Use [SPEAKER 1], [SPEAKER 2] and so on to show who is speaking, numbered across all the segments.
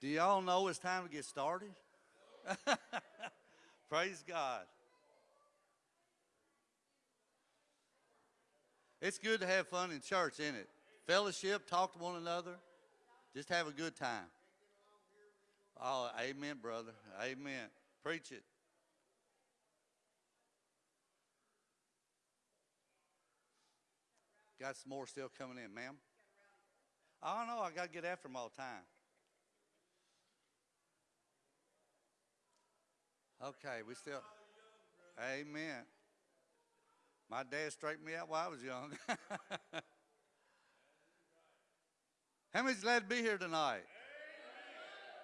[SPEAKER 1] Do y'all know it's time to get started? Praise God. It's good to have fun in church, isn't it? Fellowship, talk to one another, just have a good time. Oh, amen, brother. Amen. Preach it. Got some more still coming in, ma'am. I don't know. I got to get after them all the time. Okay, we still. Amen. My dad straightened me out while I was young. How many's glad to be here tonight?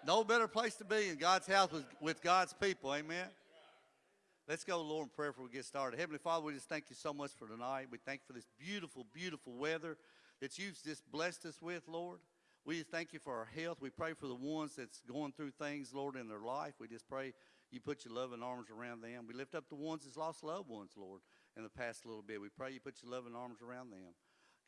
[SPEAKER 1] No better place to be in God's house with, with God's people. Amen. Let's go, Lord, in prayer before we get started. Heavenly Father, we just thank you so much for tonight. We thank you for this beautiful, beautiful weather that you've just blessed us with, Lord. We just thank you for our health. We pray for the ones that's going through things, Lord, in their life. We just pray you put your loving arms around them. We lift up the ones that's lost loved ones, Lord, in the past little bit. We pray you put your loving arms around them.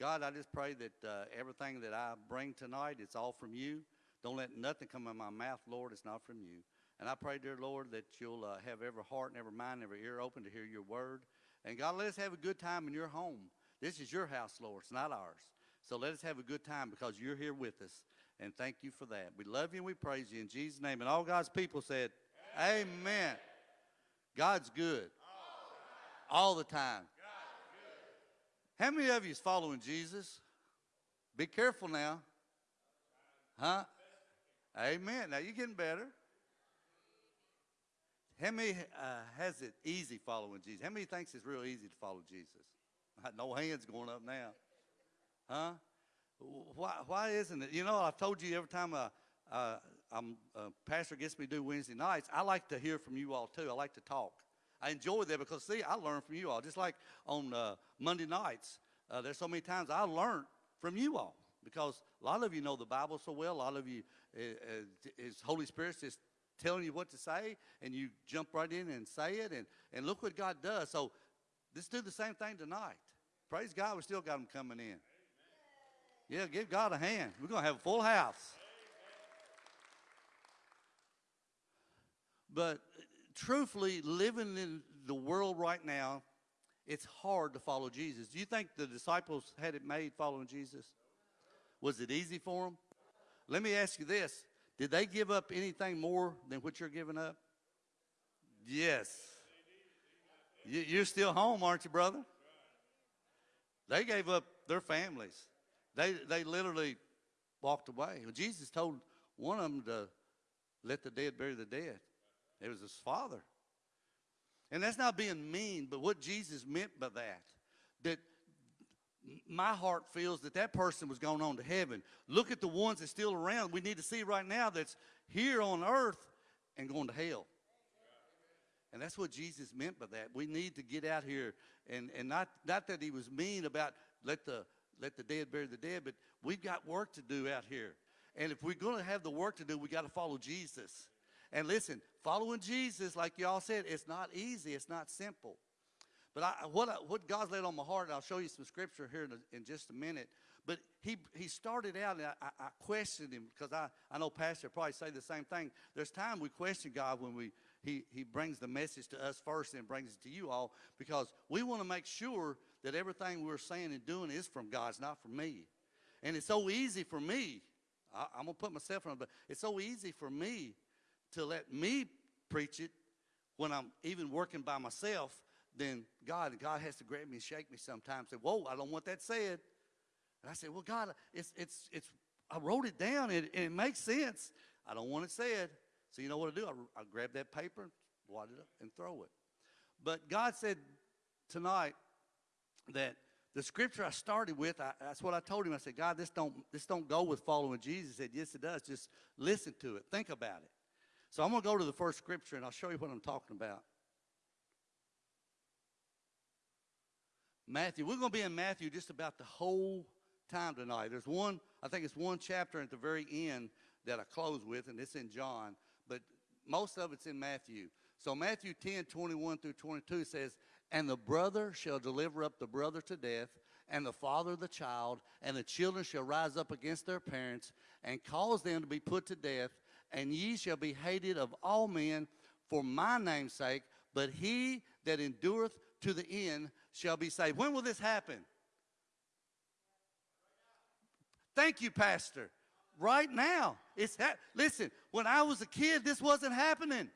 [SPEAKER 1] God, I just pray that uh, everything that I bring tonight, it's all from you. Don't let nothing come in my mouth, Lord. It's not from you. And I pray, dear Lord, that you'll uh, have every heart and every mind, every ear open to hear your word. And God, let us have a good time in your home. This is your house, Lord. It's not ours. So let us have a good time because you're here with us. And thank you for that. We love you and we praise you in Jesus' name. And all God's people said, Amen. God's good. All the time. How many of you is following Jesus? Be careful now. Huh? Amen. Now you're getting better. How many uh, has it easy following Jesus? How many thinks it's real easy to follow Jesus? No hands going up now. Huh? Why, why isn't it? You know, I've told you every time I, a, a pastor gets me to do Wednesday nights, I like to hear from you all too. I like to talk. I enjoy that because, see, I learn from you all. Just like on uh, Monday nights, uh, there's so many times I learned from you all because a lot of you know the Bible so well. A lot of you, uh, uh is Holy Spirit just telling you what to say, and you jump right in and say it, and, and look what God does. So let's do the same thing tonight. Praise God, we still got them coming in. Yeah, give God a hand. We're going to have a full house. But truthfully, living in the world right now, it's hard to follow Jesus. Do you think the disciples had it made following Jesus? Was it easy for them? Let me ask you this. Did they give up anything more than what you're giving up? Yes. You're still home, aren't you, brother? They gave up their families. They, they literally walked away. Jesus told one of them to let the dead bury the dead. It was his father. And that's not being mean, but what Jesus meant by that, that my heart feels that that person was going on to heaven. Look at the ones that's still around. We need to see right now that's here on earth and going to hell. And that's what Jesus meant by that. We need to get out here and, and not, not that he was mean about let the, let the dead bury the dead, but we've got work to do out here. And if we're going to have the work to do, we got to follow Jesus. And listen, following Jesus, like y'all said, it's not easy. It's not simple. But I, what, I, what God's laid on my heart, and I'll show you some scripture here in, a, in just a minute. But he, he started out, and I, I questioned him because I, I know Pastor probably say the same thing. There's time we question God when we, he, he brings the message to us first and brings it to you all because we want to make sure that everything we're saying and doing is from God, it's not from me. And it's so easy for me. I, I'm going to put myself on but it's so easy for me to let me preach it when I'm even working by myself, then God, God has to grab me and shake me sometimes. Say, whoa, I don't want that said. And I said, well, God, it's, it's, it's, I wrote it down and, and it makes sense. I don't want it said. So you know what I do? I, I grab that paper, blot it up, and throw it. But God said tonight that the scripture I started with, I, that's what I told him. I said, God, this don't, this don't go with following Jesus. He said, yes, it does. Just listen to it. Think about it. So I'm going to go to the first scripture and I'll show you what I'm talking about. Matthew. We're going to be in Matthew just about the whole time tonight. There's one, I think it's one chapter at the very end that I close with, and it's in John, but most of it's in Matthew. So Matthew 10, 21 through 22 says, And the brother shall deliver up the brother to death, and the father the child, and the children shall rise up against their parents, and cause them to be put to death, and ye shall be hated of all men for my name's sake, but he that endureth to the end shall be saved. When will this happen? Thank you, Pastor. Right now. It's listen, when I was a kid, this wasn't happening.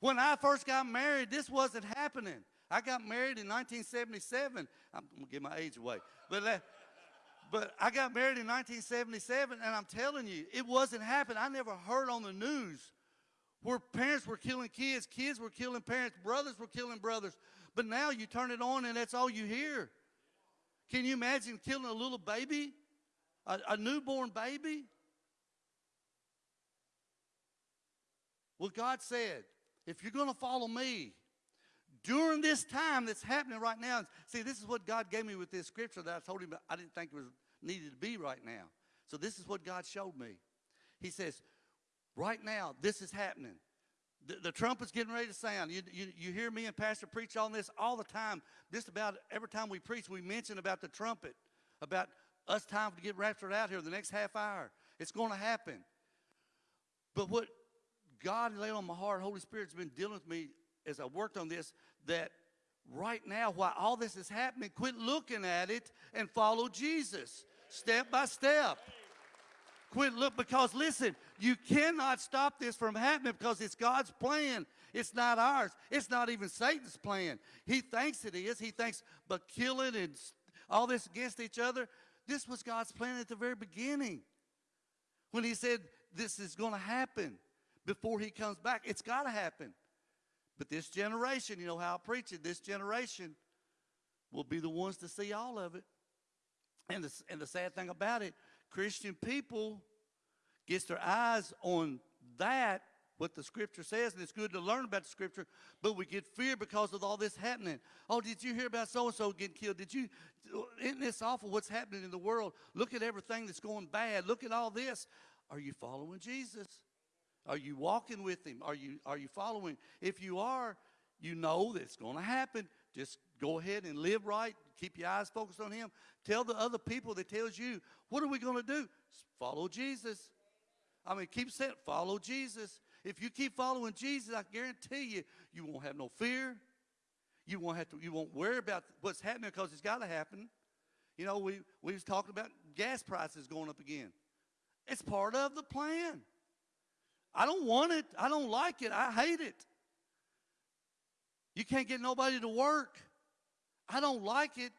[SPEAKER 1] When I first got married, this wasn't happening. I got married in 1977. I'm gonna give my age away, but but I got married in 1977, and I'm telling you, it wasn't happening. I never heard on the news where parents were killing kids, kids were killing parents, brothers were killing brothers. But now you turn it on, and that's all you hear. Can you imagine killing a little baby, a, a newborn baby? Well, God said, if you're going to follow me, during this time that's happening right now, see, this is what God gave me with this scripture that I told him I didn't think it was needed to be right now. So this is what God showed me. He says, right now, this is happening. The, the trumpet's getting ready to sound. You, you, you hear me and Pastor preach on this all the time. Just about every time we preach, we mention about the trumpet, about us time to get raptured out here the next half hour. It's going to happen. But what God laid on my heart, Holy Spirit's been dealing with me as I worked on this, that right now, while all this is happening, quit looking at it and follow Jesus step by step. Quit look because listen, you cannot stop this from happening because it's God's plan. It's not ours. It's not even Satan's plan. He thinks it is. He thinks, but killing and all this against each other. This was God's plan at the very beginning. When He said this is going to happen before He comes back, it's got to happen. But this generation, you know how I preach it, this generation will be the ones to see all of it. And the, and the sad thing about it, Christian people gets their eyes on that, what the scripture says, and it's good to learn about the scripture, but we get fear because of all this happening. Oh, did you hear about so-and-so getting killed? Did you, isn't this awful what's happening in the world? Look at everything that's going bad. Look at all this. Are you following Jesus? Are you walking with him? Are you, are you following? If you are, you know that it's going to happen. Just go ahead and live right. Keep your eyes focused on him. Tell the other people that tells you, what are we going to do? Follow Jesus. I mean, keep saying, follow Jesus. If you keep following Jesus, I guarantee you, you won't have no fear. You won't have to. You won't worry about what's happening because it's got to happen. You know, we we was talking about gas prices going up again. It's part of the plan. I don't want it. I don't like it. I hate it. You can't get nobody to work. I don't like it,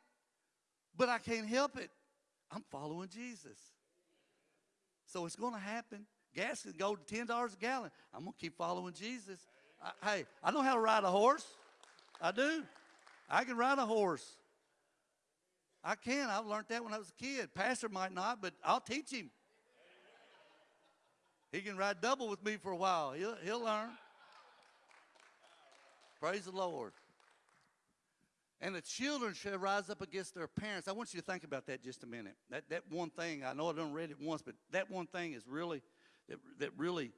[SPEAKER 1] but I can't help it. I'm following Jesus. So it's going to happen. Gas can go to $10 a gallon. I'm going to keep following Jesus. I, hey, I know how to ride a horse. I do. I can ride a horse. I can. I learned that when I was a kid. Pastor might not, but I'll teach him. He can ride double with me for a while. He'll, he'll learn. Praise the Lord. And the children shall rise up against their parents. I want you to think about that just a minute. That, that one thing, I know I don't read it once, but that one thing is really, that, that really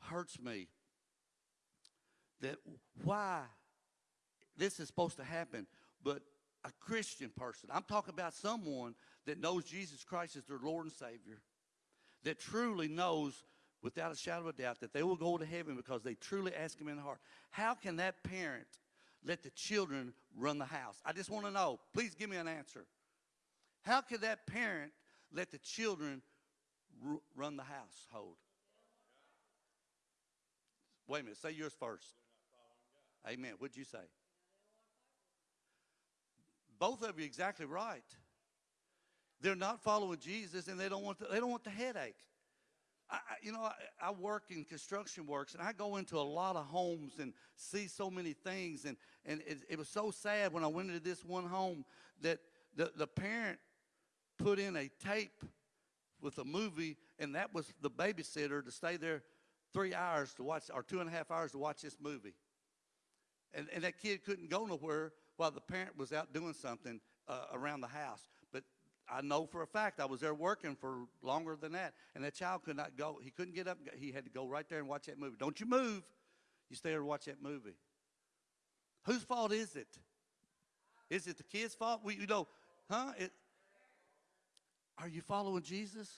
[SPEAKER 1] hurts me. That why this is supposed to happen, but a Christian person, I'm talking about someone that knows Jesus Christ as their Lord and Savior, that truly knows without a shadow of a doubt that they will go to heaven because they truly ask him in the heart. How can that parent let the children run the house? I just want to know. Please give me an answer. How could that parent let the children run the household? Wait a minute. Say yours first. Amen. What'd you say? Both of you exactly right. They're not following Jesus, and they don't want the, they don't want the headache. I, you know, I, I, work in construction works, and I go into a lot of homes and see so many things. And, and it, it was so sad when I went into this one home that the, the parent put in a tape with a movie, and that was the babysitter to stay there three hours to watch, or two and a half hours to watch this movie. And, and that kid couldn't go nowhere while the parent was out doing something uh, around the house. I know for a fact I was there working for longer than that, and that child could not go. He couldn't get up. He had to go right there and watch that movie. Don't you move. You stay there and watch that movie. Whose fault is it? Is it the kid's fault? We, you know, huh? It, are you following Jesus?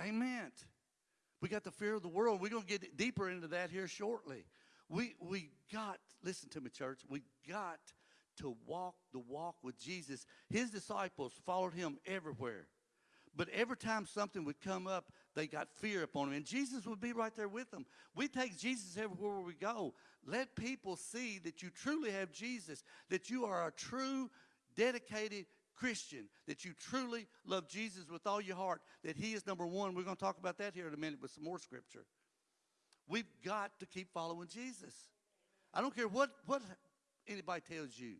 [SPEAKER 1] Amen. We got the fear of the world. We're going to get deeper into that here shortly. We, we got, listen to me, church, we got to walk the walk with Jesus. His disciples followed him everywhere. But every time something would come up, they got fear upon him. And Jesus would be right there with them. We take Jesus everywhere we go. Let people see that you truly have Jesus, that you are a true, dedicated Christian, that you truly love Jesus with all your heart, that he is number one. We're going to talk about that here in a minute with some more scripture. We've got to keep following Jesus. I don't care what, what anybody tells you.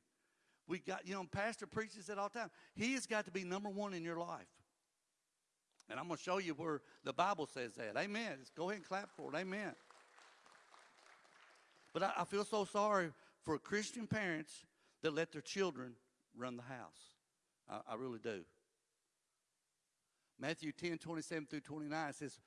[SPEAKER 1] We got, you know, Pastor preaches it all the time. He has got to be number one in your life. And I'm going to show you where the Bible says that. Amen. Just go ahead and clap for it. Amen. But I, I feel so sorry for Christian parents that let their children run the house. I, I really do. Matthew 10, 27 through 29 says,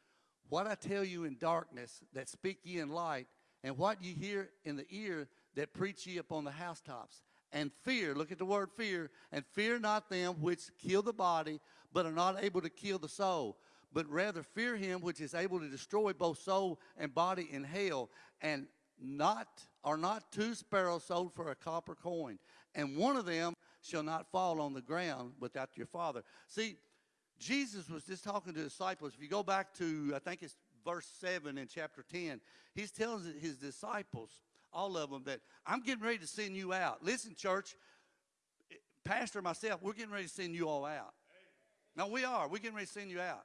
[SPEAKER 1] What I tell you in darkness, that speak ye in light, and what ye hear in the ear, that preach ye upon the housetops. And fear, look at the word fear, and fear not them which kill the body, but are not able to kill the soul. But rather fear him which is able to destroy both soul and body in hell, and not are not two sparrows sold for a copper coin, and one of them shall not fall on the ground without your father. See, Jesus was just talking to disciples. If you go back to, I think it's verse 7 in chapter 10, he's telling his disciples, all of them, that I'm getting ready to send you out. Listen, church, Pastor, myself, we're getting ready to send you all out. No, we are. We're getting ready to send you out.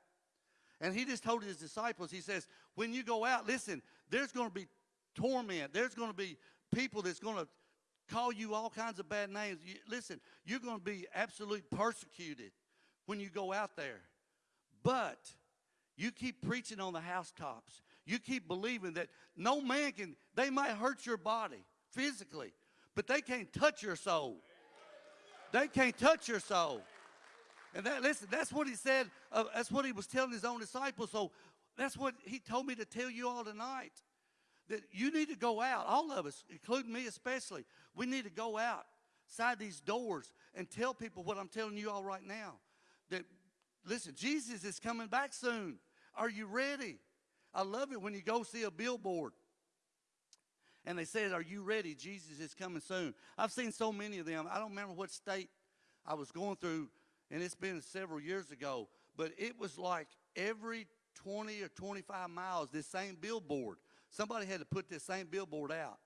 [SPEAKER 1] And he just told his disciples, he says, when you go out, listen, there's going to be torment. There's going to be people that's going to call you all kinds of bad names. You, listen, you're going to be absolutely persecuted when you go out there. But you keep preaching on the housetops. You keep believing that no man can, they might hurt your body physically, but they can't touch your soul. They can't touch your soul. And that, listen, that's what he said. Uh, that's what he was telling his own disciples. So that's what he told me to tell you all tonight that you need to go out, all of us, including me especially, we need to go outside these doors and tell people what I'm telling you all right now. That, listen, Jesus is coming back soon. Are you ready? I love it when you go see a billboard and they said, Are you ready? Jesus is coming soon. I've seen so many of them. I don't remember what state I was going through, and it's been several years ago, but it was like every 20 or 25 miles, this same billboard. Somebody had to put this same billboard out.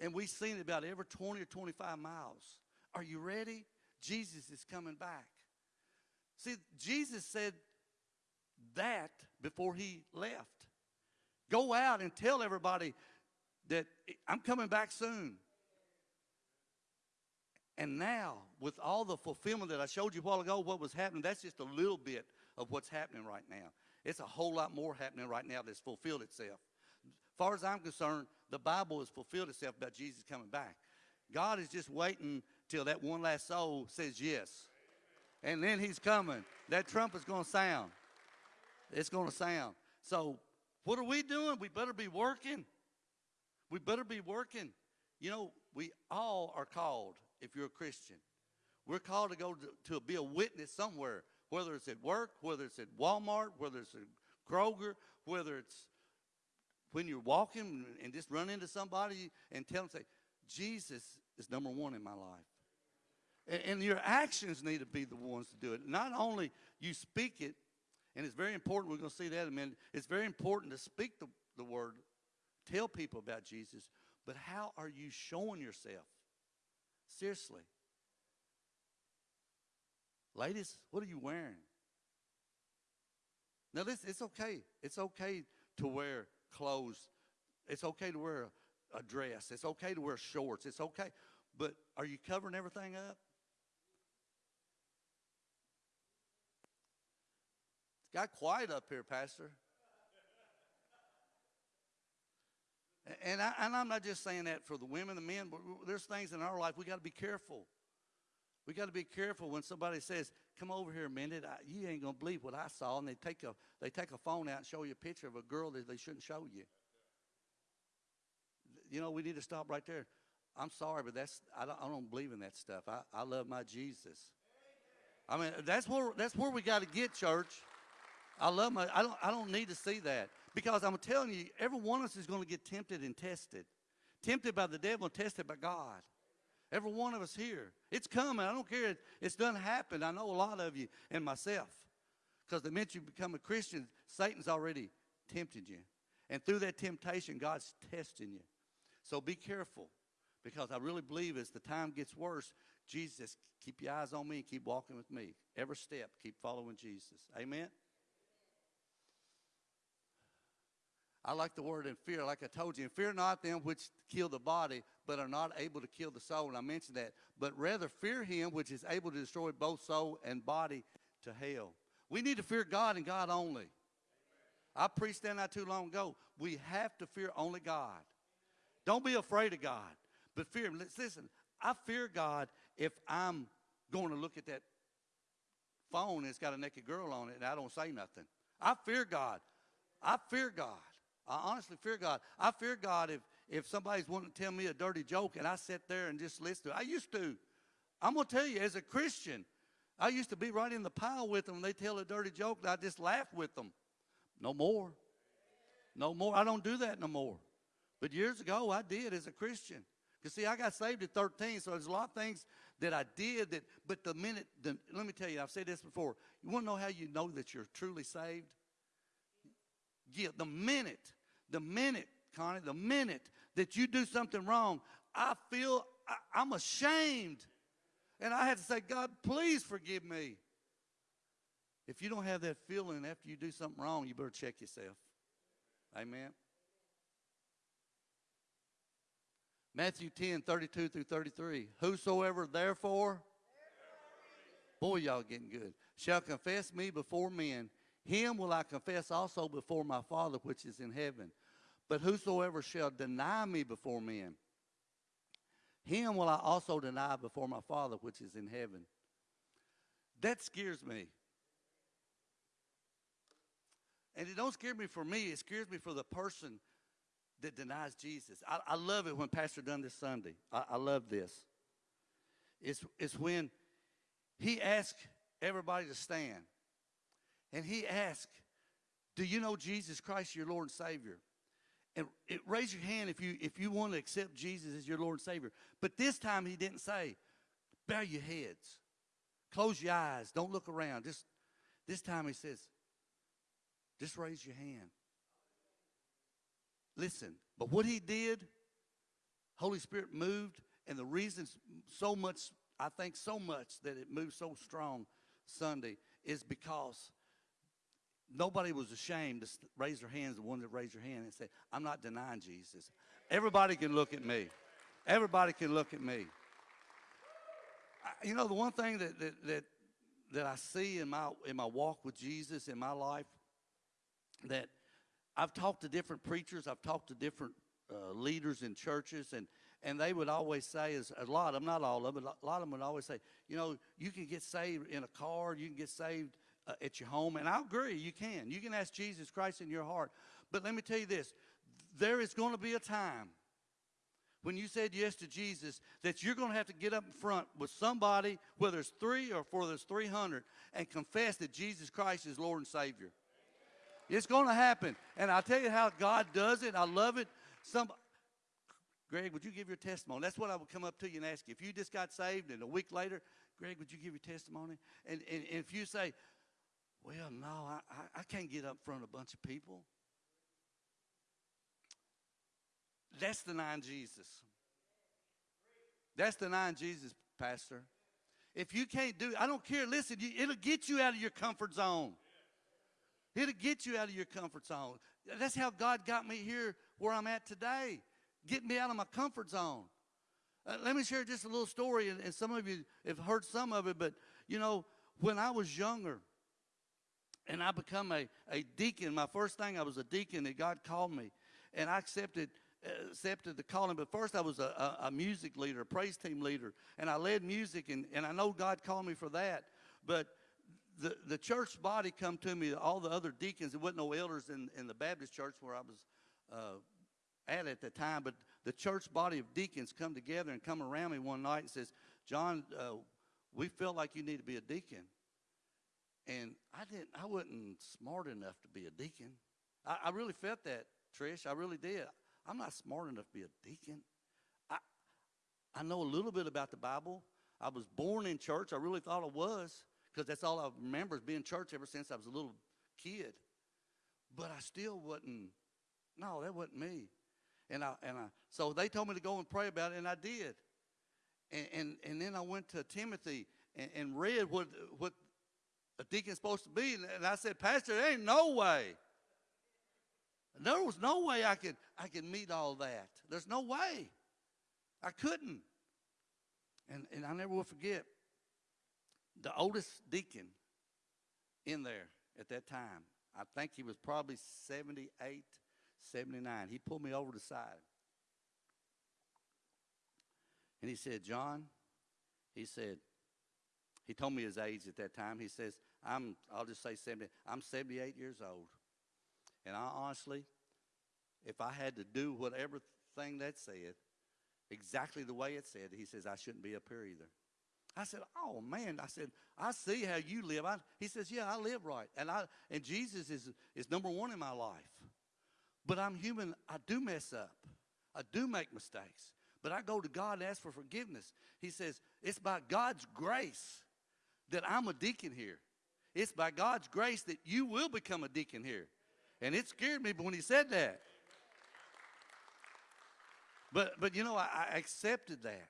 [SPEAKER 1] And we've seen it about every 20 or 25 miles. Are you ready? Jesus is coming back. See, Jesus said that before he left. Go out and tell everybody that I'm coming back soon. And now, with all the fulfillment that I showed you a while ago, what was happening, that's just a little bit of what's happening right now. It's a whole lot more happening right now that's fulfilled itself far as I'm concerned, the Bible has fulfilled itself about Jesus coming back. God is just waiting till that one last soul says yes. And then he's coming. That trumpet's going to sound. It's going to sound. So what are we doing? We better be working. We better be working. You know, we all are called, if you're a Christian. We're called to go to, to be a witness somewhere, whether it's at work, whether it's at Walmart, whether it's at Kroger, whether it's when you're walking and just run into somebody and tell them, say, Jesus is number one in my life. And, and your actions need to be the ones to do it. Not only you speak it, and it's very important, we're going to see that in a minute, it's very important to speak the, the word, tell people about Jesus, but how are you showing yourself? Seriously. Ladies, what are you wearing? Now, this it's okay. It's okay to wear clothes. It's okay to wear a, a dress. It's okay to wear shorts. It's okay. But are you covering everything up? Got quiet up here, Pastor. And, I, and I'm not just saying that for the women, the men, but there's things in our life we got to be careful. We got to be careful when somebody says, "Come over here a minute." I, you ain't gonna believe what I saw, and they take a they take a phone out and show you a picture of a girl that they shouldn't show you. You know, we need to stop right there. I'm sorry, but that's I don't, I don't believe in that stuff. I, I love my Jesus. I mean, that's where that's where we got to get, church. I love my, I don't, I don't need to see that because I'm telling you, every one of us is going to get tempted and tested. Tempted by the devil and tested by God. Every one of us here. It's coming. I don't care. It, it's done happened. I know a lot of you and myself. Because the minute you become a Christian, Satan's already tempted you. And through that temptation, God's testing you. So be careful. Because I really believe as the time gets worse, Jesus, keep your eyes on me and keep walking with me. Every step, keep following Jesus. Amen? I like the word in fear, like I told you. And fear not them which kill the body, but are not able to kill the soul. And I mentioned that. But rather fear him which is able to destroy both soul and body to hell. We need to fear God and God only. I preached that not too long ago. We have to fear only God. Don't be afraid of God, but fear him. Listen, I fear God if I'm going to look at that phone and it's got a naked girl on it and I don't say nothing. I fear God. I fear God. I honestly fear God. I fear God if, if somebody's wanting to tell me a dirty joke and I sit there and just listen to it. I used to. I'm going to tell you, as a Christian, I used to be right in the pile with them. When they tell a dirty joke and I just laugh with them. No more. No more. I don't do that no more. But years ago, I did as a Christian. Because, see, I got saved at 13, so there's a lot of things that I did that, but the minute, the, let me tell you, I've said this before. You want to know how you know that you're truly saved? Yeah, the minute, the minute, Connie, the minute that you do something wrong, I feel I, I'm ashamed. And I had to say, God, please forgive me. If you don't have that feeling after you do something wrong, you better check yourself. Amen. Matthew 10, 32 through 33. Whosoever therefore, boy, y'all getting good, shall confess me before men, him will I confess also before my Father which is in heaven. But whosoever shall deny me before men, him will I also deny before my Father which is in heaven. That scares me. And it don't scare me for me, it scares me for the person that denies Jesus. I, I love it when Pastor done this Sunday. I, I love this. It's, it's when he asked everybody to stand. And he asked, Do you know Jesus Christ, your Lord and Savior? And it, raise your hand if you if you want to accept Jesus as your Lord and Savior. But this time he didn't say, bow your heads, close your eyes, don't look around. Just this time he says, just raise your hand. Listen, but what he did, Holy Spirit moved, and the reason so much, I think so much that it moved so strong Sunday is because nobody was ashamed to raise their hands, the one that raised their hand and said, I'm not denying Jesus. Everybody can look at me. Everybody can look at me. I, you know, the one thing that, that, that, that I see in my, in my walk with Jesus in my life that I've talked to different preachers, I've talked to different uh, leaders in churches, and, and they would always say, is a lot of them, not all of them, a lot of them would always say, you know, you can get saved in a car, you can get saved uh, at your home, and I agree, you can. You can ask Jesus Christ in your heart. But let me tell you this there is going to be a time when you said yes to Jesus that you're going to have to get up in front with somebody, whether it's three or whether it's 300, and confess that Jesus Christ is Lord and Savior. It's going to happen. And I'll tell you how God does it. I love it. Some, Greg, would you give your testimony? That's what I would come up to you and ask you. If you just got saved and a week later, Greg, would you give your testimony? And, and, and if you say, well, no, I, I, can't get up front of a bunch of people. That's denying Jesus. That's denying Jesus, Pastor. If you can't do I don't care. Listen, you, it'll get you out of your comfort zone. It'll get you out of your comfort zone. That's how God got me here where I'm at today, getting me out of my comfort zone. Uh, let me share just a little story, and, and some of you have heard some of it, but you know, when I was younger, and I become a, a deacon. My first thing, I was a deacon, and God called me, and I accepted accepted the calling. But first, I was a, a, a, music leader, a praise team leader, and I led music, and, and I know God called me for that. But the, the church body come to me, all the other deacons, there wasn't no elders in, in the Baptist church where I was uh, at at the time, but the church body of deacons come together and come around me one night and says, John, uh, we feel like you need to be a deacon. And I didn't. I wasn't smart enough to be a deacon. I, I really felt that, Trish. I really did. I'm not smart enough to be a deacon. I I know a little bit about the Bible. I was born in church. I really thought I was because that's all I remember is being in church ever since I was a little kid. But I still wasn't. No, that wasn't me. And I and I so they told me to go and pray about it, and I did. And and, and then I went to Timothy and, and read what what a deacon's supposed to be, and I said, Pastor, there ain't no way. There was no way I could I could meet all that. There's no way. I couldn't. And and I never will forget the oldest deacon in there at that time. I think he was probably 78, 79. He pulled me over to the side. And he said, John, he said, he told me his age at that time. He says, I'm, I'll just say 70, I'm 78 years old. And I honestly, if I had to do whatever thing that said, exactly the way it said, he says, I shouldn't be up here either. I said, "Oh man!" I said, "I see how you live." I, he says, "Yeah, I live right, and I and Jesus is is number one in my life. But I'm human. I do mess up. I do make mistakes. But I go to God and ask for forgiveness. He says, "It's by God's grace that I'm a deacon here. It's by God's grace that you will become a deacon here." And it scared me when he said that. But but you know, I, I accepted that.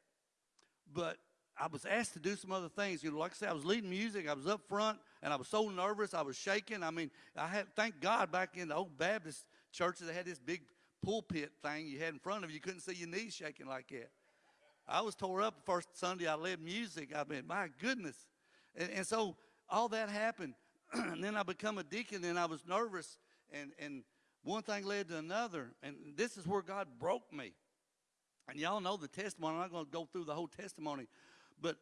[SPEAKER 1] But I was asked to do some other things. You know, like I said, I was leading music. I was up front, and I was so nervous. I was shaking. I mean, I had thank God back in the old Baptist churches they had this big pulpit thing you had in front of you. You couldn't see your knees shaking like that. I was tore up the first Sunday I led music. I mean, my goodness. And, and so all that happened. and then I become a deacon, and I was nervous, and and one thing led to another, and this is where God broke me. And y'all know the testimony. I'm not going to go through the whole testimony, but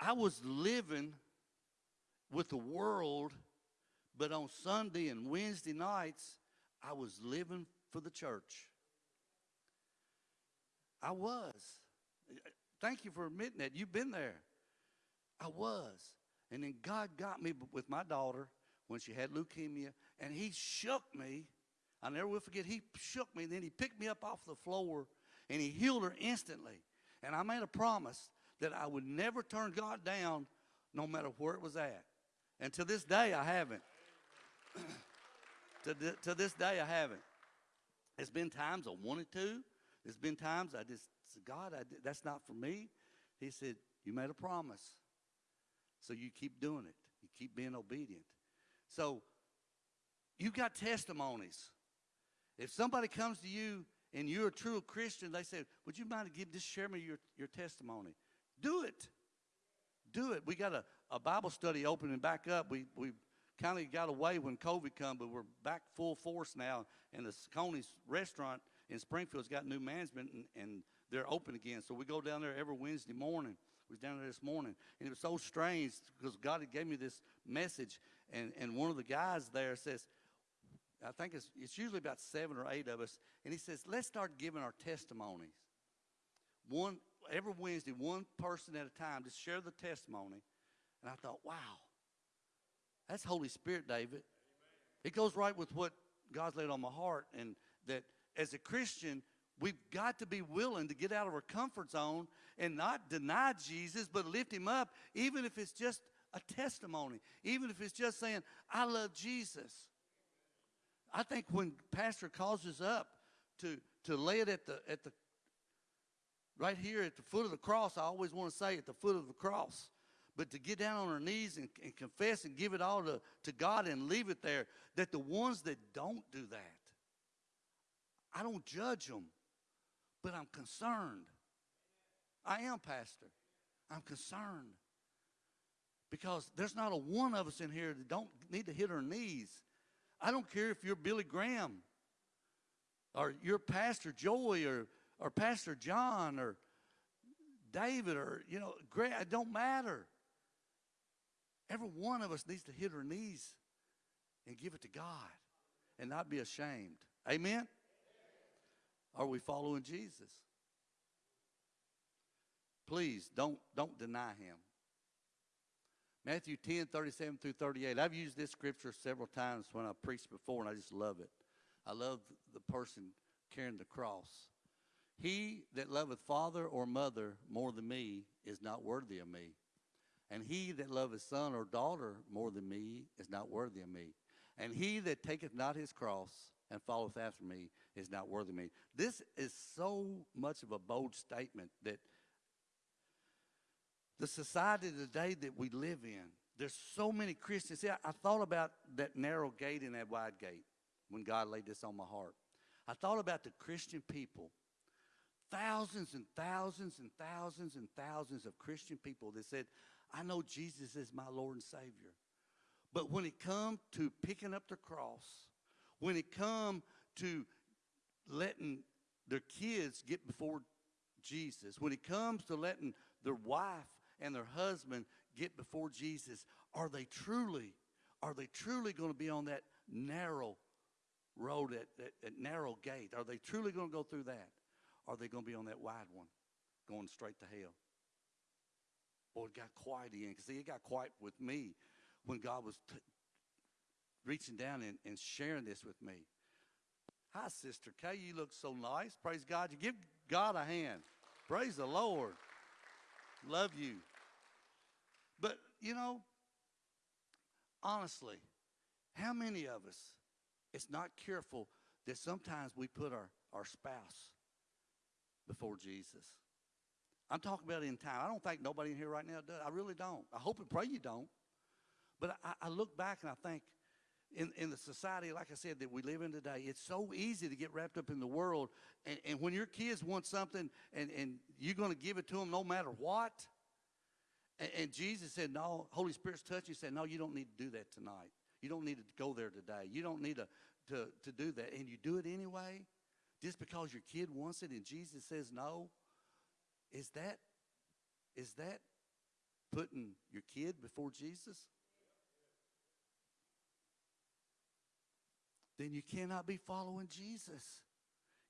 [SPEAKER 1] I was living with the world, but on Sunday and Wednesday nights, I was living for the church. I was. Thank you for admitting that. You've been there. I was. And then God got me with my daughter when she had leukemia, and He shook me. I never will forget, He shook me, and then He picked me up off the floor, and He healed her instantly. And I made a promise that I would never turn God down no matter where it was at. And to this day, I haven't. to, th- to this day, I haven't. There's been times I wanted to. There's been times I just God, I that's not for me. He said, You made a promise. So you keep doing it. You keep being obedient. So you've got testimonies. If somebody comes to you and you're a true Christian, they say, Would you mind give just share me your, your testimony? Do it. Do it. We got a, a Bible study opening back up. We, we kind of got away when COVID come, but we're back full force now. And the Coney's restaurant in Springfield's got new management, and, and they're open again. So we go down there every Wednesday morning. Was down there this morning, and it was so strange because God had gave me this message, and, and one of the guys there says, I think it's, it's usually about seven or eight of us, and he says, let's start giving our testimonies. One every Wednesday, one person at a time, just share the testimony. And I thought, wow, that's Holy Spirit, David. It goes right with what God's laid on my heart, and that as a Christian, we've got to be willing to get out of our comfort zone and not deny Jesus, but lift him up, even if it's just a testimony, even if it's just saying, I love Jesus. I think when Pastor calls us up to, to lay it at the, at the right here at the foot of the cross, I always want to say at the foot of the cross. But to get down on our knees and, and confess and give it all to, to God and leave it there, that the ones that don't do that, I don't judge them, but I'm concerned. I am, Pastor. I'm concerned. Because there's not a one of us in here that don't need to hit our knees. I don't care if you're Billy Graham or you're Pastor Joy or or Pastor John or David or, you know, Greg, it don't matter. Every one of us needs to hit our knees and give it to God and not be ashamed. Amen? Are we following Jesus? Please don't don't deny him. Matthew 10, 37 through 38. I've used this scripture several times when I preached before, and I just love it. I love the person carrying the cross. He that loveth father or mother more than me is not worthy of me. And he that loveth son or daughter more than me is not worthy of me. And he that taketh not his cross and followeth after me is not worthy of me. This is so much of a bold statement that the society today that we live in, there's so many Christians. See, I, I thought about that narrow gate and that wide gate when God laid this on my heart. I thought about the Christian people, thousands and thousands and thousands and thousands of Christian people that said, I know Jesus is my Lord and Savior. But when it come to picking up the cross, when it come to letting their kids get before Jesus, when it comes to letting their wife and their husband get before Jesus, are they truly, are they truly going to be on that narrow road, that, that, that narrow gate? Are they truly going to go through that? Are they going to be on that wide one, going straight to hell? Boy, it got quiet again. See, it got quiet with me when God was t- reaching down and, and sharing this with me. Hi, Sister Kay. You look so nice. Praise God. You give God a hand. Praise the Lord. Love you. But, you know, honestly, how many of us it's not careful that sometimes we put our, our spouse before Jesus? I'm talking about in time. I don't think nobody in here right now does. I really don't. I hope and pray you don't. But I, I look back and I think, in, in the society, like I said, that we live in today, it's so easy to get wrapped up in the world. And, and when your kids want something and, and you're going to give it to them no matter what, and, and Jesus said, No, Holy Spirit's touching you, said, No, you don't need to do that tonight. You don't need to go there today. You don't need to, to, to do that. And you do it anyway, just because your kid wants it and Jesus says no. Is that is that putting your kid before Jesus? Then you cannot be following Jesus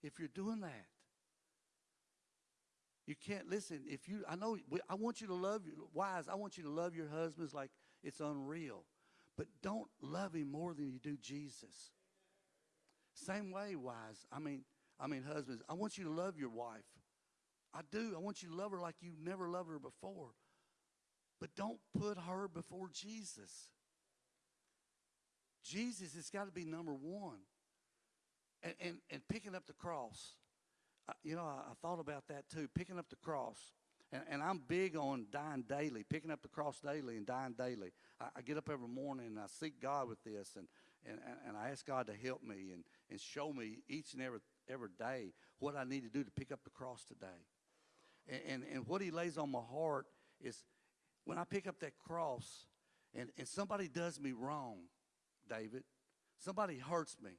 [SPEAKER 1] if you're doing that. You can't listen. If you, I know, I want you to love your wives. I want you to love your husbands like it's unreal, but don't love him more than you do Jesus. Same way, wives. I mean, I mean, husbands. I want you to love your wife. I do. I want you to love her like you never loved her before, but don't put her before Jesus. Jesus has got to be number one. And, and, and picking up the cross you know, I, I, thought about that too, picking up the cross. And, and, I'm big on dying daily, picking up the cross daily and dying daily. I, I, get up every morning and I seek God with this, and, and, and I ask God to help me and, and show me each and every, every day what I need to do to pick up the cross today. And, and, and what He lays on my heart is when I pick up that cross and, and somebody does me wrong, David, somebody hurts me,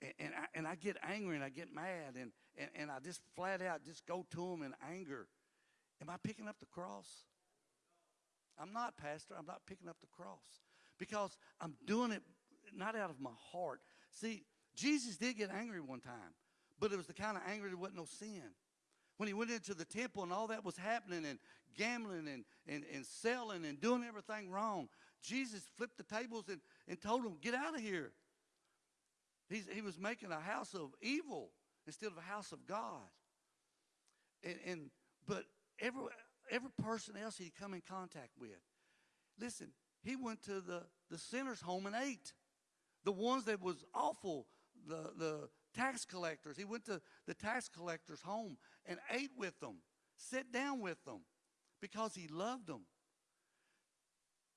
[SPEAKER 1] and, and, I, and I get angry and I get mad and, and, and I just flat out just go to them in anger. Am I picking up the cross? I'm not, Pastor. I'm not picking up the cross because I'm doing it not out of my heart. See, Jesus did get angry one time, but it was the kind of anger that wasn't no sin. When he went into the temple and all that was happening and gambling and, and, and selling and doing everything wrong, Jesus flipped the tables and, and told him, Get out of here. He's, he was making a house of evil instead of a house of God. And, and but every every person else he'd come in contact with, listen, he went to the the sinner's home and ate. The ones that was awful, the the tax collectors. He went to the tax collector's home and ate with them, sat down with them, because he loved them.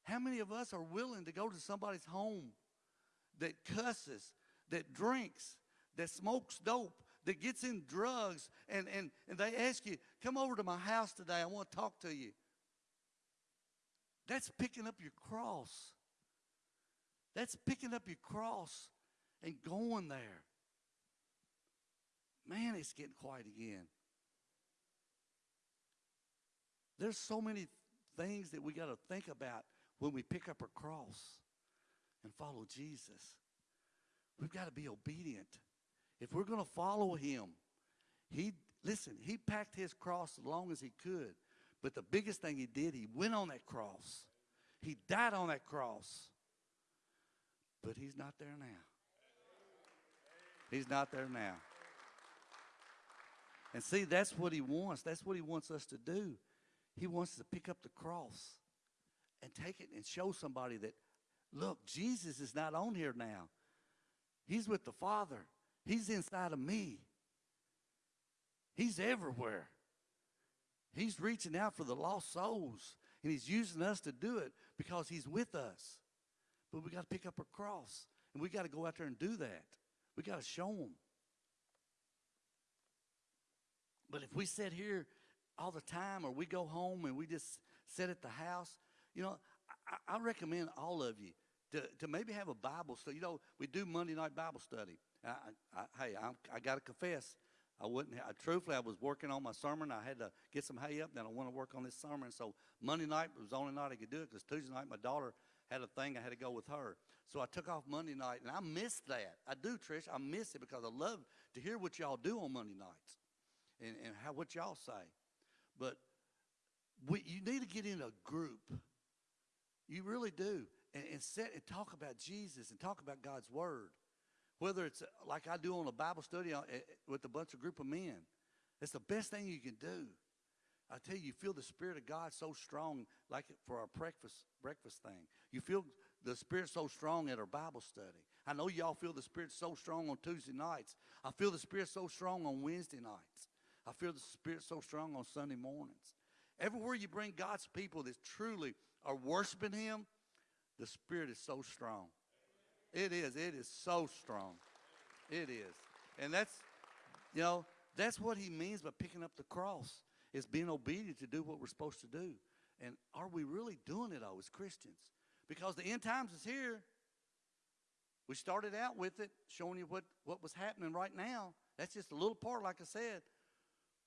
[SPEAKER 1] How many of us are willing to go to somebody's home that cusses, that drinks, that smokes dope, that gets in drugs, and, and, and they ask you, come over to my house today, I want to talk to you. That's picking up your cross. That's picking up your cross and going there. Man, it's getting quiet again. There's so many things that we got to think about when we pick up our cross and follow Jesus. We've got to be obedient. If we're going to follow him, he listen, he packed his cross as long as he could. But the biggest thing he did, he went on that cross He died on that cross. But he's not there now. He's not there now. And see, that's what he wants. That's what he wants us to do. He wants us to pick up the cross and take it and show somebody that, look, Jesus is not on here now. He's with the Father. He's inside of me. He's everywhere. He's reaching out for the lost souls, and he's using us to do it because he's with us. But we got to pick up our cross, and we got to go out there and do that. We got to show them. But if we sit here all the time, or we go home and we just sit at the house, you know, I, I recommend all of you to, to maybe have a Bible study. You know, we do Monday night Bible study. I, I, hey, I, I got to confess, I wouldn't. I, truthfully, I was working on my sermon. I had to get some hay up. Then I want to work on this sermon. So Monday night was the only night I could do it because Tuesday night my daughter had a thing. I had to go with her. So I took off Monday night, and I missed that. I do, Trish. I miss it because I love to hear what y'all do on Monday nights and, and how what y'all say. But we, you need to get in a group. You really do. And, and sit and talk about Jesus and talk about God's Word. Whether it's uh, like I do on a Bible study uh, uh, with a bunch of group of men. It's the best thing you can do. I tell you, you feel the Spirit of God so strong, like for our breakfast breakfast thing. You feel the Spirit so strong at our Bible study. I know y'all feel the Spirit so strong on Tuesday nights. I feel the Spirit so strong on Wednesday nights. I feel the Spirit so strong on Sunday mornings. Everywhere you bring God's people that truly are worshiping Him, the Spirit is so strong. It is. It is so strong. It is. And that's, you know, that's what He means by picking up the cross, is being obedient to do what we're supposed to do. And are we really doing it all as Christians? Because the end times is here. We started out with it, showing you what, what was happening right now. That's just a little part, like I said.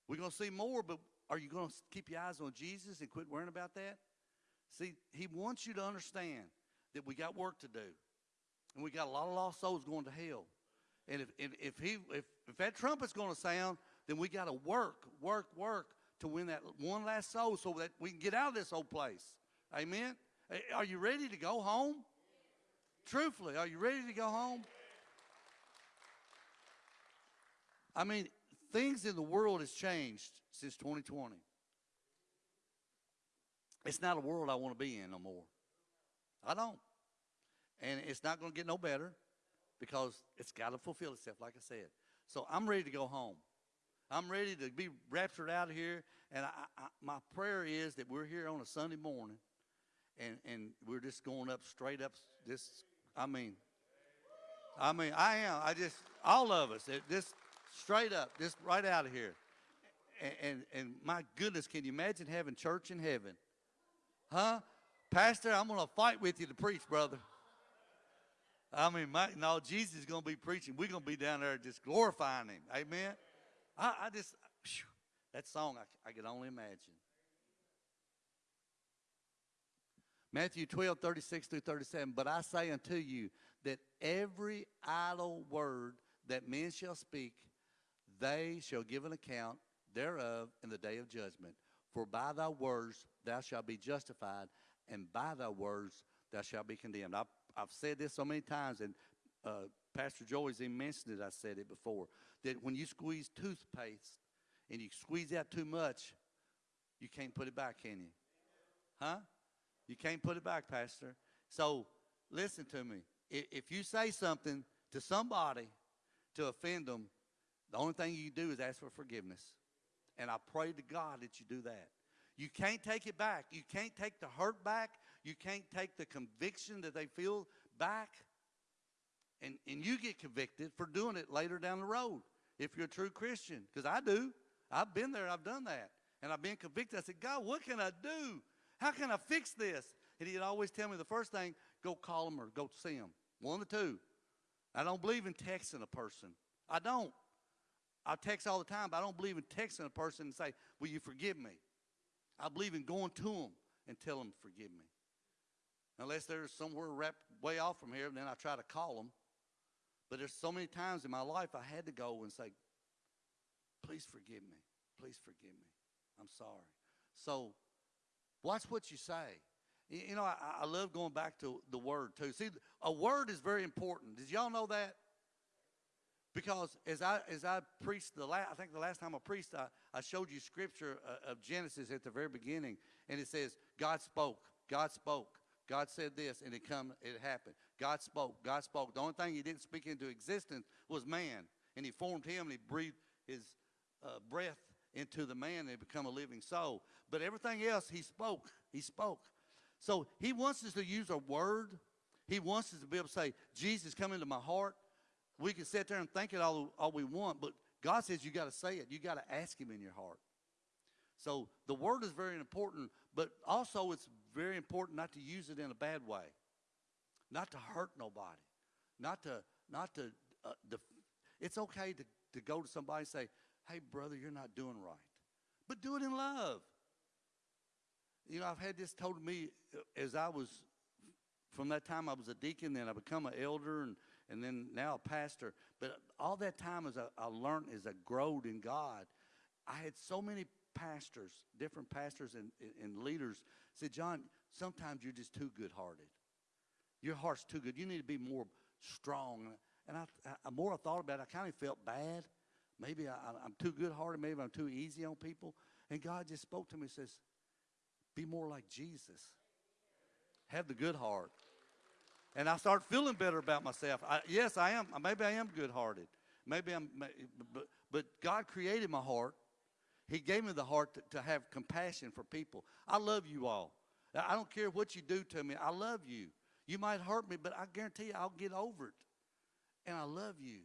[SPEAKER 1] We're going to see more, but are you going to keep your eyes on Jesus and quit worrying about that? See, he wants you to understand that we got work to do. And we got a lot of lost souls going to hell. And if, if, if he, if, if that trumpet's going to sound, then we got to work, work, work to win that one last soul so that we can get out of this old place. Amen? Are you ready to go home? Truthfully, are you ready to go home? I mean, things in the world has changed since 2020. It's not a world I want to be in no more. I don't. And it's not going to get no better because it's got to fulfill itself, like I said. So I'm ready to go home. I'm ready to be raptured out of here. And I, I, my prayer is that we're here on a Sunday morning and, and we're just going up straight up. This, I mean, I mean, I am. I just, all of us, just straight up, just right out of here. And, and, and my goodness, can you imagine having church in heaven? Huh? Pastor, I'm going to fight with you to preach, brother. I mean, my, no, Jesus is going to be preaching. We're going to be down there just glorifying him. Amen. I, I just, whew, that song, I, I can only imagine. Matthew 12, 36 through 37. But I say unto you that every idle word that men shall speak, they shall give an account thereof in the day of judgment. For by thy words thou shalt be justified, and by thy words thou shalt be condemned. I've, I've said this so many times, and uh, Pastor Joey's even mentioned it. I said it before that when you squeeze toothpaste and you squeeze out too much, you can't put it back, can you? Huh? You can't put it back, Pastor. So listen to me. If you say something to somebody to offend them, the only thing you do is ask for forgiveness. And I pray to God that you do that. You can't take it back. You can't take the hurt back. You can't take the conviction that they feel back. And, and you get convicted for doing it later down the road if you're a true Christian. Because I do. I've been there. I've done that. And I've been convicted. I said, God, what can I do? How can I fix this? And he'd always tell me the first thing, go call him or go see him. One of the two. I don't believe in texting a person. I don't. I text all the time, but I don't believe in texting a person and say, will you forgive me? I believe in going to them and tell them, forgive me. Unless they're somewhere wrapped way off from here, then I try to call them. But there's so many times in my life I had to go and say, please forgive me. Please forgive me. I'm sorry. So watch what you say. You know, I, I love going back to the word too. See, a word is very important. Did y'all know that? Because as I as I preached the last, I think the last time I preached, I, I showed you scripture uh, of Genesis at the very beginning, and it says God spoke, God spoke, God said this, and it come, it happened. God spoke, God spoke. The only thing He didn't speak into existence was man, and He formed him, and He breathed His uh, breath into the man, and it become a living soul. But everything else He spoke, He spoke. So He wants us to use a word. He wants us to be able to say, Jesus, come into my heart. We can sit there and think it all, all we want, but God says you got to say it. You got to ask Him in your heart. So the word is very important, but also it's very important not to use it in a bad way, not to hurt nobody, not to not to. Uh, it's okay to to go to somebody and say, "Hey, brother, you're not doing right," but do it in love. You know, I've had this told to me uh, as I was from that time I was a deacon, then I become an elder, and and then now a pastor. But all that time as I, learned, as I growed in God, I had so many pastors, different pastors and, and leaders said, John, sometimes you're just too good-hearted. Your heart's too good. You need to be more strong. And I, I more I thought about it, I kind of felt bad. Maybe I, I'm too good-hearted. Maybe I'm too easy on people. And God just spoke to me and says, be more like Jesus. Have the good heart. And I start feeling better about myself. I, yes, I am. Maybe I am good-hearted. Maybe I'm, but, but God created my heart. He gave me the heart to, to have compassion for people. I love you all. I don't care what you do to me. I love you. You might hurt me, but I guarantee you I'll get over it. And I love you.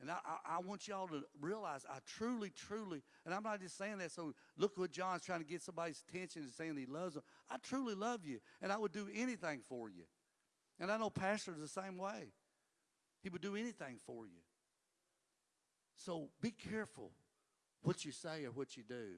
[SPEAKER 1] And I, I, I want y'all to realize I truly, truly, and I'm not just saying that so look what John's trying to get somebody's attention and saying he loves them. I truly love you, and I would do anything for you. And I know pastors the same way. He would do anything for you. So be careful what you say or what you do.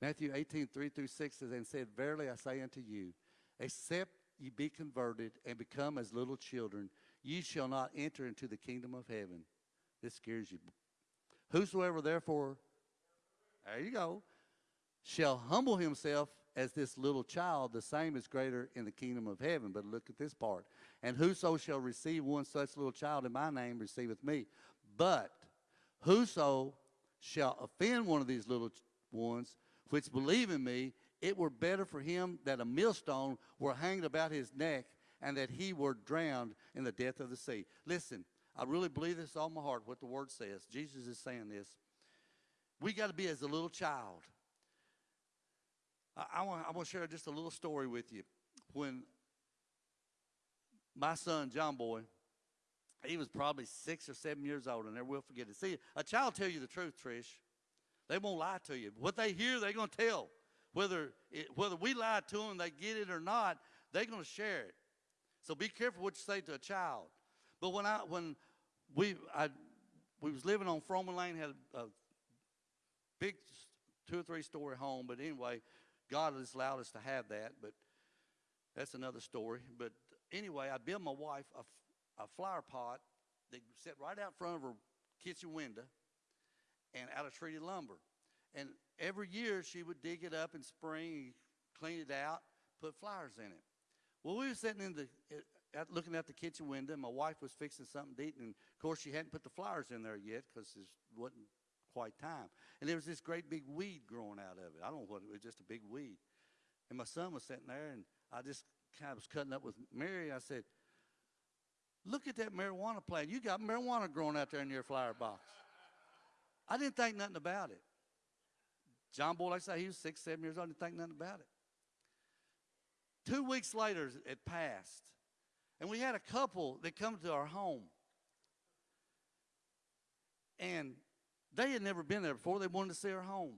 [SPEAKER 1] Matthew 18, 3 through 6 says, And said, Verily I say unto you, except ye be converted and become as little children, ye shall not enter into the kingdom of heaven. This scares you. Whosoever therefore, there you go, shall humble himself as this little child, the same is greater in the kingdom of heaven. But look at this part. And whoso shall receive one such little child in my name receiveth me. But whoso shall offend one of these little ones which believe in me, it were better for him that a millstone were hanged about his neck and that he were drowned in the depth of the sea. Listen, I really believe this all my heart, what the word says. Jesus is saying this. We got to be as a little child. I, I want to share just a little story with you. When my son John Boy, he was probably six or seven years old, and never will forget it. See, a child tell you the truth, Trish. They won't lie to you. What they hear, they're going to tell. Whether it, whether we lie to them, they get it or not, they're going to share it. So be careful what you say to a child. But when I when we I we was living on Froman Lane, had a, big two or three story home. But anyway, God has allowed us to have that. But that's another story. But anyway, I built my wife a, a flower pot that set right out front of her kitchen window and out of treated lumber. And every year she would dig it up in spring, clean it out, put flowers in it. Well, we were sitting in the eh, looking out the kitchen window. My wife was fixing something to eat, and of course she hadn't put the flowers in there yet because it wasn't quite time. And there was this great big weed growing out of it. I don't know what it was, just a big weed. And my son was sitting there, and I just kind of was cutting up with Mary. I said, "Look at that marijuana plant. You got marijuana growing out there in your flower box." I didn't think nothing about it. John Boy, like I say, he was six, seven years old. Didn't think nothing about it. Two weeks later, it passed, and we had a couple that come to our home, and they had never been there before. They wanted to see our home.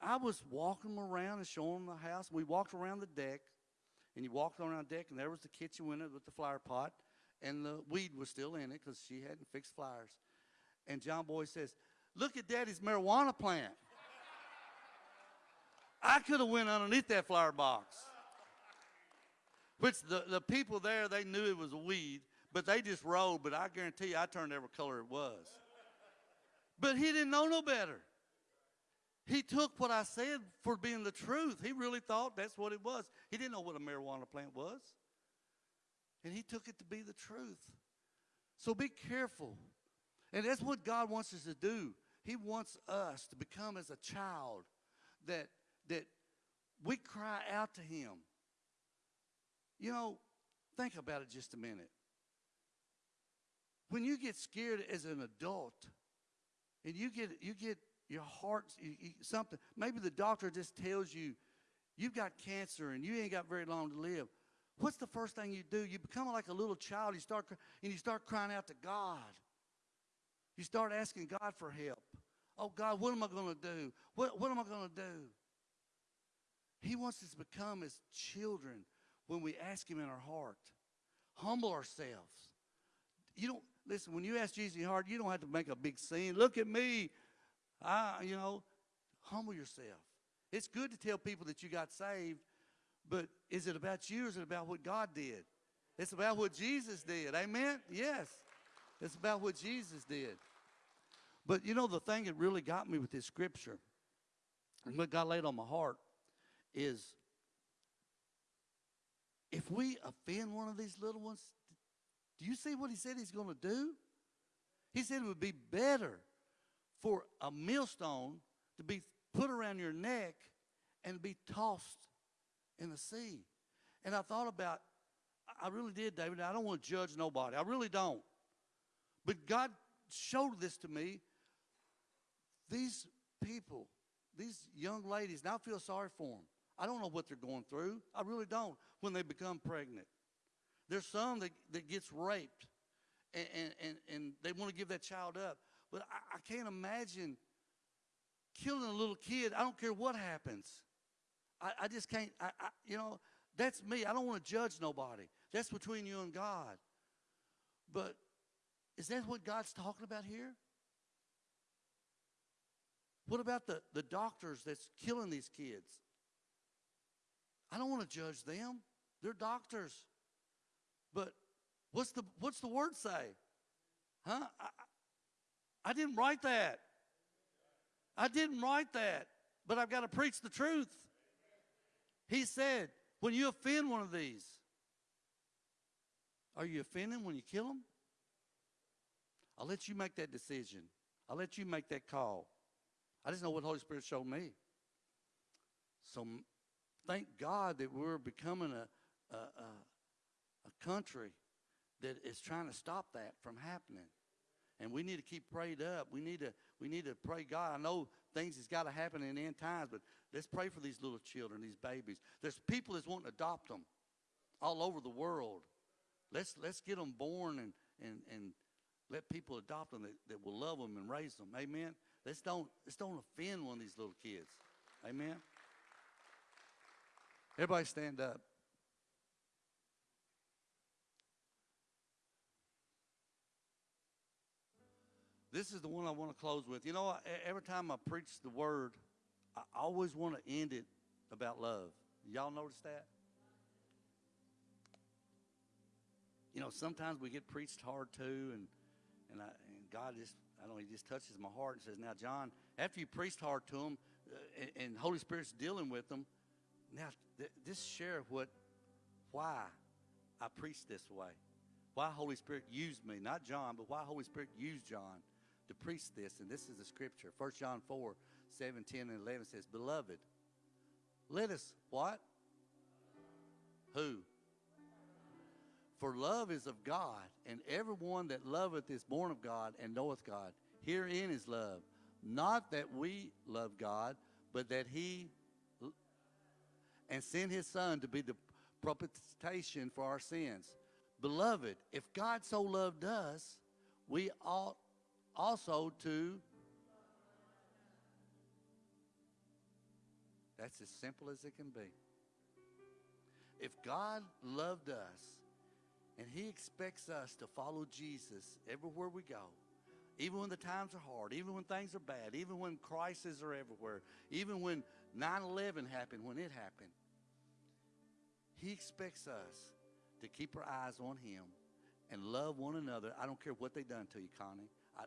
[SPEAKER 1] I was walking them around and showing them the house. We walked around the deck, and you walked around the deck, and there was the kitchen window with the flower pot, and the weed was still in it because she hadn't fixed flowers. And John Boy says, "Look at Daddy's marijuana plant." I could have went underneath that flower box. Which the, the people there, they knew it was a weed, but they just rolled. But I guarantee you, I turned every color it was. But he didn't know no better. He took what I said for being the truth. He really thought that's what it was. He didn't know what a marijuana plant was. And he took it to be the truth. So be careful. And that's what God wants us to do. He wants us to become as a child that that we cry out to him. You know, think about it just a minute. When you get scared as an adult and you get you get your heart you, you, something maybe the doctor just tells you you've got cancer and you ain't got very long to live. What's the first thing you do? You become like a little child you start and you start crying out to god. You start asking god for help. Oh god what am i going to do? What, what am i going to do? He wants us to become as children when we ask him in our heart humble ourselves you don't listen when you ask jesus in your heart you don't have to make a big scene look at me I, you know, humble yourself. It's good to tell people that you got saved, but is it about you or is it about what God did? It's about what Jesus did. Amen? Yes. It's about what Jesus did. But you know, the thing that really got me with this scripture and what God laid on my heart is if we offend one of these little ones, do you see what he said he's going to do? He said it would be better for a millstone to be put around your neck and be tossed in the sea. And I thought about, I really did, David. I don't want to judge nobody. I really don't. But God showed this to me. These people, these young ladies, now I feel sorry for them. I don't know what they're going through. I really don't when they become pregnant. There's some that, that gets raped and, and, and, they want to give that child up. But I, I can't imagine killing a little kid. I don't care what happens. I, I just can't, I, I, you know, that's me. I don't want to judge nobody. That's between you and God. But is that what God's talking about here? What about the, the doctors that's killing these kids? I don't want to judge them. They're doctors. But what's the what's the word say? Huh? I, I didn't write that. I didn't write that, but I've got to preach the truth. He said, when you offend one of these, are you offending when you kill them? I'll let you make that decision. I'll let you make that call. I just know what the Holy Spirit showed me. So thank God that we're becoming a, a, a, a country that is trying to stop that from happening and we need to keep prayed up. We need to we need to pray God. I know things has got to happen in end times, but let's pray for these little children, these babies. There's people that's wanting to adopt them all over the world. Let's let's get them born and and and let people adopt them that, that will love them and raise them. Amen. Let's don't let's don't offend one of these little kids. Amen. Everybody stand up. This is the one I want to close with. You know, every time I preach the word, I always want to end it about love. Y'all notice that? You know, sometimes we get preached hard too, and and, I, and God just, I don't know, He just touches my heart and says, "Now, John, after you preached hard to them, uh, and, and, Holy Spirit's dealing with them, now th- just share what, why I preach this way, why Holy Spirit used me, not John, but why Holy Spirit used John." to preach this, and this is the scripture. 1 John 4, 7, 10, and 11 says, Beloved, let us what? Who? For love is of God, and everyone that loveth is born of God and knoweth God. Herein is love. Not that we love God, but that he and sent his son to be the propitiation for our sins. Beloved, if God so loved us, we ought also to That's as simple as it can be. If God loved us and He expects us to follow Jesus everywhere we go, even when the times are hard, even when things are bad, even when crises are everywhere, even when 9 11 happened, when it happened, He expects us to keep our eyes on Him and love one another. I don't care what they done to you, Connie. I,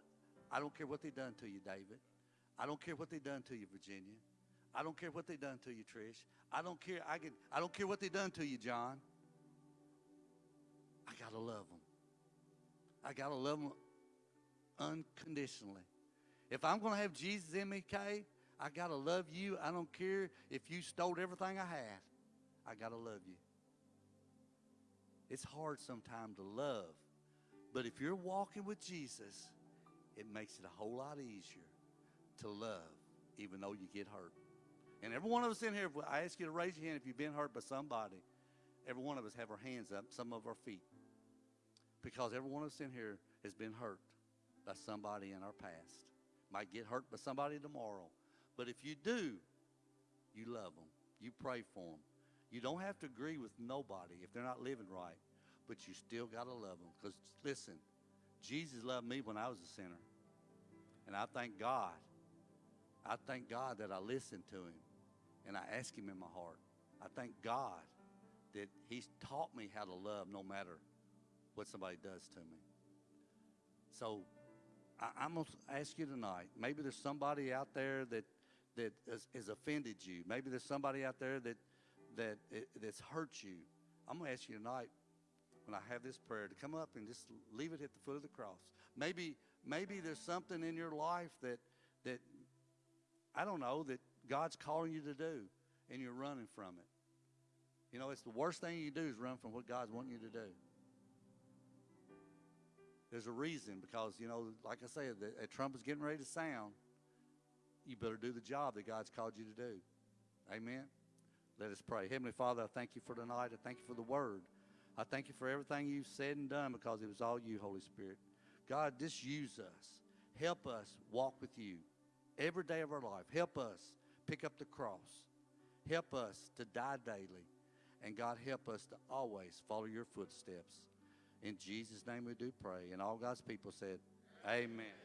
[SPEAKER 1] I don't care what they done to you, David. I don't care what they done to you, Virginia. I don't care what they done to you, Trish. I don't care. I can. I don't care what they done to you, John. I gotta love them. I gotta love them unconditionally. If I'm gonna have Jesus in me, Kay, I gotta love you. I don't care if you stole everything I had. I gotta love you. It's hard sometimes to love, but if you're walking with Jesus, it makes it a whole lot easier to love, even though you get hurt. And every one of us in here, I ask you to raise your hand if you've been hurt by somebody. Every one of us have our hands up, some of our feet. Because every one of us in here has been hurt by somebody in our past. Might get hurt by somebody tomorrow. But if you do, you love them. You pray for them. You don't have to agree with nobody if they're not living right, but you still got to love them. Because listen, Jesus loved me when I was a sinner. And I thank God. I thank God that I listened to him and I ask him in my heart. I thank God that he's taught me how to love no matter what somebody does to me. So I, I'm going to ask you tonight, maybe there's somebody out there that, that has, has offended you. Maybe there's somebody out there that, that it, that's hurt you. I'm going to ask you tonight when I have this prayer to come up and just leave it at the foot of the cross. Maybe, maybe there's something in your life that, that I don't know, that God's calling you to do, and you're running from it. You know, it's the worst thing you do is run from what God's wanting you to do. There's a reason because, you know, like I said, the, a trumpet's getting ready to sound. You better do the job that God's called you to do. Amen. Let us pray. Heavenly Father, I thank you for tonight. I thank you for the word. I thank you for everything you've said and done because it was all you, Holy Spirit. God, just use us. Help us walk with you every day of our life. Help us pick up the cross. Help us to die daily. And God, help us to always follow your footsteps. In Jesus' name we do pray. And all God's people said, Amen.